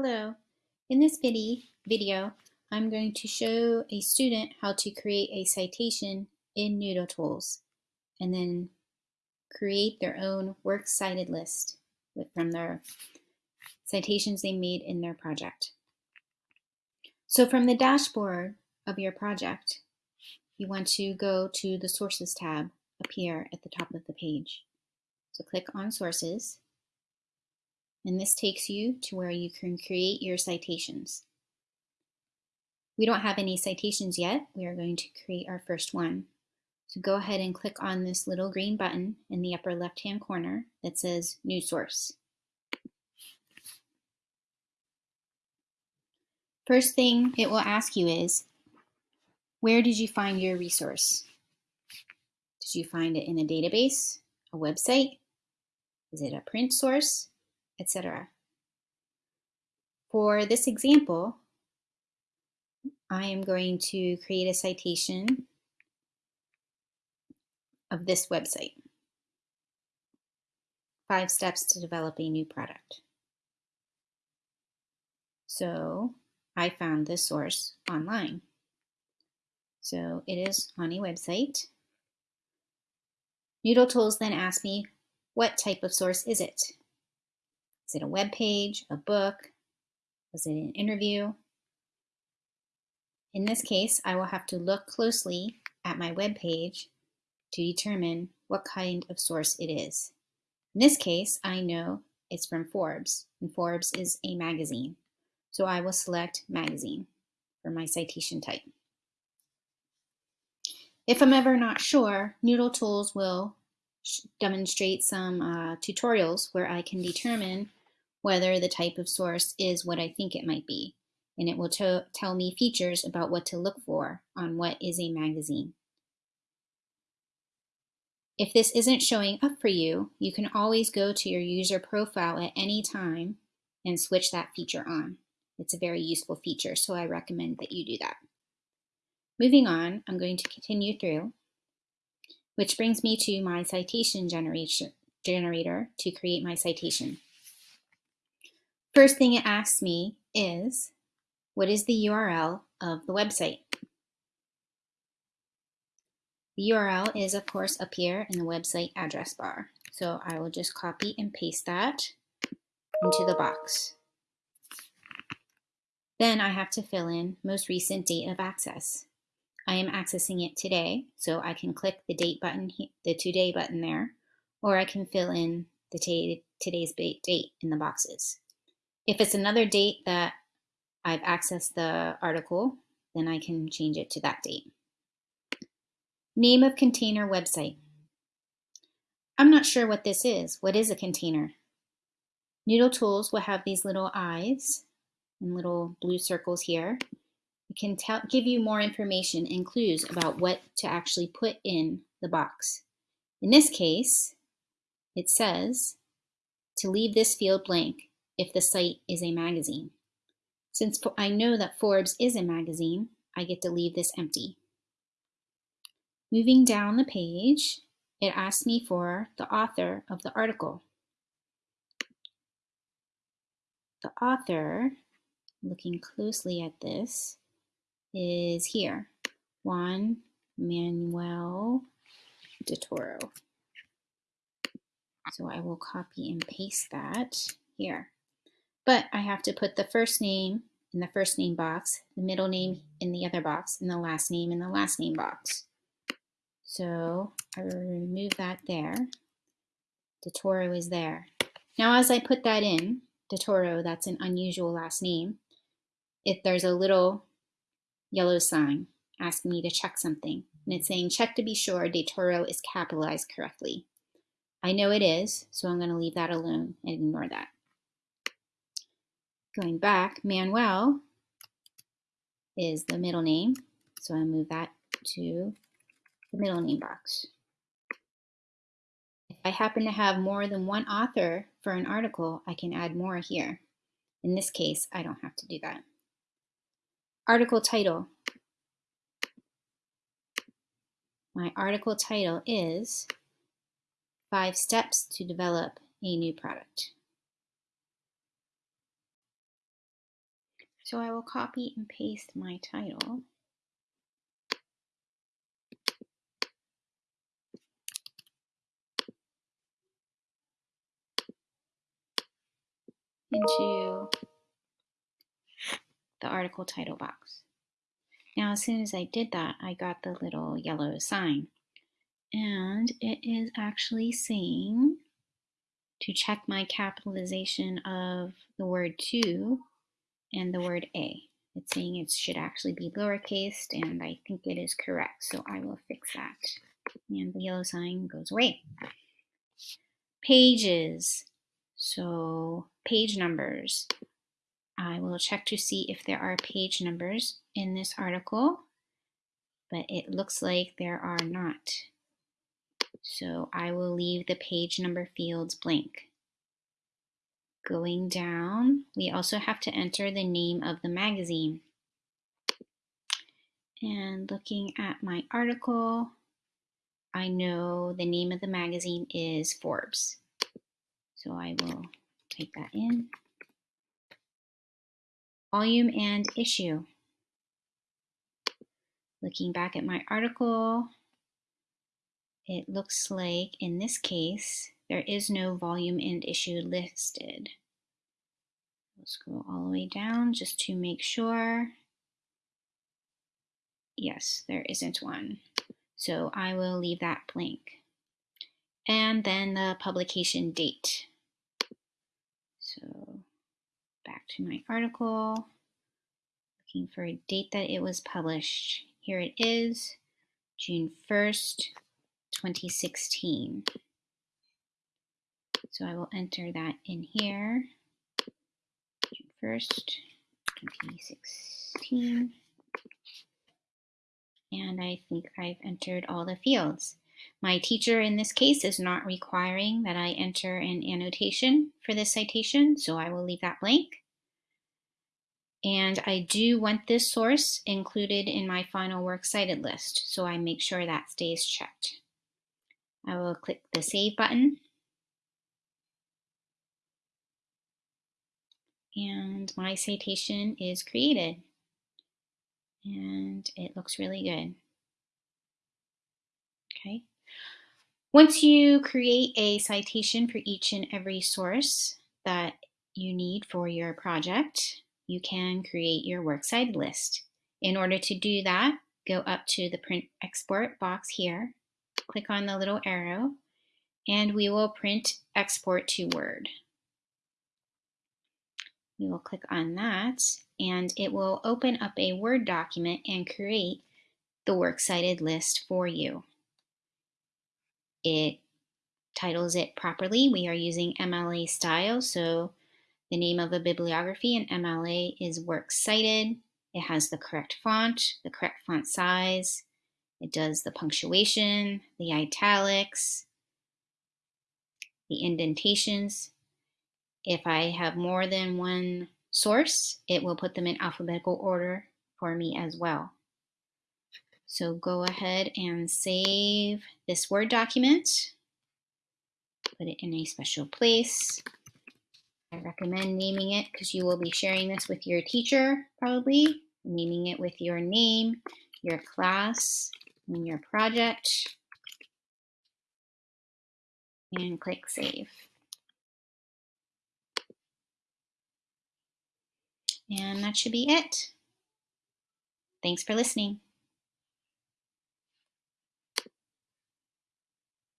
Hello. In this video, I'm going to show a student how to create a citation in Noodle Tools and then create their own works cited list from their citations they made in their project. So from the dashboard of your project, you want to go to the Sources tab up here at the top of the page. So click on Sources and this takes you to where you can create your citations. We don't have any citations yet. We are going to create our first one. So go ahead and click on this little green button in the upper left-hand corner that says New Source. First thing it will ask you is, where did you find your resource? Did you find it in a database, a website? Is it a print source? Etc. For this example, I am going to create a citation of this website. Five steps to develop a new product. So I found this source online. So it is on a website. Noodle Tools then asked me, what type of source is it? Is it a web page, a book? Was it an interview? In this case, I will have to look closely at my web page to determine what kind of source it is. In this case, I know it's from Forbes, and Forbes is a magazine. So I will select magazine for my citation type. If I'm ever not sure, Noodle Tools will demonstrate some uh, tutorials where I can determine whether the type of source is what I think it might be, and it will tell me features about what to look for on what is a magazine. If this isn't showing up for you, you can always go to your user profile at any time and switch that feature on. It's a very useful feature, so I recommend that you do that. Moving on, I'm going to continue through, which brings me to my citation generator to create my citation. First thing it asks me is, what is the URL of the website? The URL is, of course, up here in the website address bar. So I will just copy and paste that into the box. Then I have to fill in most recent date of access. I am accessing it today, so I can click the date button, the today button there, or I can fill in the today's date in the boxes. If it's another date that I've accessed the article, then I can change it to that date. Name of container website. I'm not sure what this is. What is a container? Noodle Tools will have these little eyes and little blue circles here. It can tell, give you more information and clues about what to actually put in the box. In this case, it says to leave this field blank if the site is a magazine. Since I know that Forbes is a magazine, I get to leave this empty. Moving down the page, it asks me for the author of the article. The author, looking closely at this, is here, Juan Manuel de Toro. So I will copy and paste that here. But I have to put the first name in the first name box, the middle name in the other box, and the last name in the last name box. So I will remove that there. DeToro is there. Now as I put that in, DeToro, that's an unusual last name, if there's a little yellow sign asking me to check something. And it's saying check to be sure DeToro is capitalized correctly. I know it is, so I'm going to leave that alone and ignore that. Going back, Manuel is the middle name, so I move that to the middle name box. If I happen to have more than one author for an article, I can add more here. In this case, I don't have to do that. Article title. My article title is Five Steps to Develop a New Product. So I will copy and paste my title. into the article title box. Now, as soon as I did that, I got the little yellow sign. And it is actually saying to check my capitalization of the word to and the word a. It's saying it should actually be lowercase, and I think it is correct, so I will fix that. And the yellow sign goes away. Pages. So page numbers. I will check to see if there are page numbers in this article, but it looks like there are not. So I will leave the page number fields blank. Going down, we also have to enter the name of the magazine. And looking at my article, I know the name of the magazine is Forbes. So I will type that in. Volume and issue. Looking back at my article, it looks like in this case, there is no volume and issue listed. We'll scroll all the way down just to make sure. Yes, there isn't one. So I will leave that blank. And then the publication date. So back to my article, looking for a date that it was published. Here it is, June 1st, 2016. So I will enter that in here, June 1st, 2016. And I think I've entered all the fields. My teacher in this case is not requiring that I enter an annotation for this citation, so I will leave that blank. And I do want this source included in my final works cited list, so I make sure that stays checked. I will click the Save button. And my citation is created. And it looks really good. Okay. Once you create a citation for each and every source that you need for your project, you can create your works cited list. In order to do that, go up to the print export box here, click on the little arrow, and we will print export to Word. We will click on that and it will open up a Word document and create the works cited list for you. It titles it properly. We are using MLA style, so the name of a bibliography in MLA is Works Cited. It has the correct font, the correct font size. It does the punctuation, the italics, the indentations. If I have more than one source, it will put them in alphabetical order for me as well. So go ahead and save this Word document. Put it in a special place. I recommend naming it because you will be sharing this with your teacher, probably. Naming it with your name, your class, and your project. And click Save. And that should be it. Thanks for listening.